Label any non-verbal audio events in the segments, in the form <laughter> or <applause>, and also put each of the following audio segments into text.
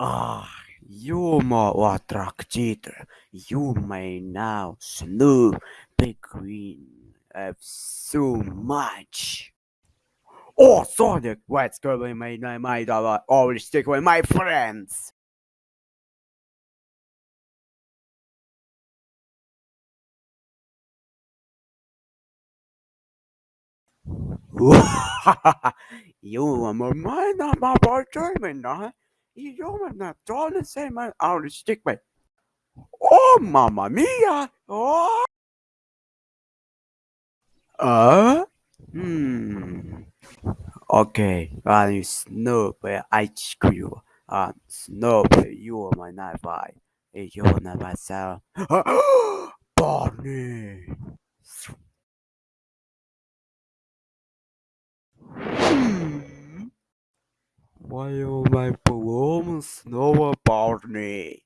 Ah, you more attracted. You may now snoop between uh, so much. Oh, Sonic, what's going my my my dollar? Always stick with my friends. <laughs> you are my mind, I'm boy German, huh? Are not all the same, I'll stick with. Oh, mamma mia! Oh! Uh? Hmm. Okay, I Snoop ice cream. Uh, Snoop, you are my knife eye. You are not myself. Barney! Why are my poems know about me?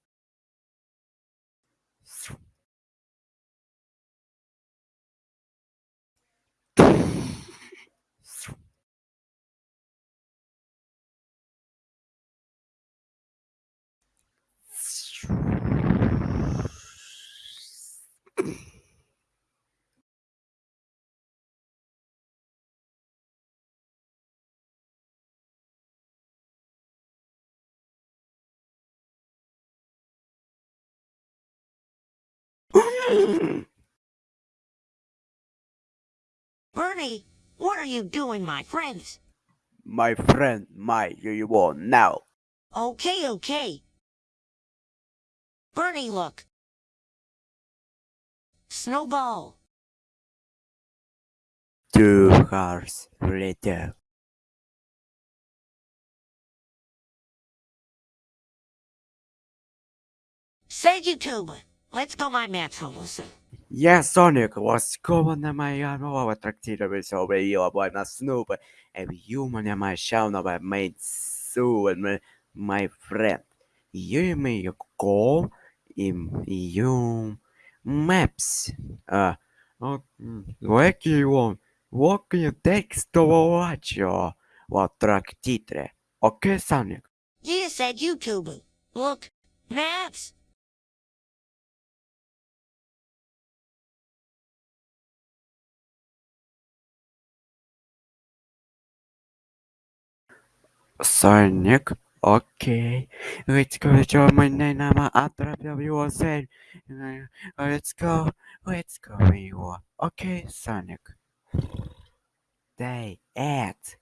<coughs> Bernie, what are you doing, my friends? my friend, my you want now. Okay, okay. Bernie, look. Snowball. Two hours later. Say YouTube. Let's go my math listen. Yes, Sonic was common and my more attracted with over you by my Snoop and human and my shout by made so and my, my friend. You may go in you maps. Uh, oh, what you want? What can you text to watch your what track titre? Okay, Sonic. You said YouTube. Look, maps. Sonic, okay. Let's go to my name. I'm after said. Let's go. Let's go. You okay, Sonic? Day act.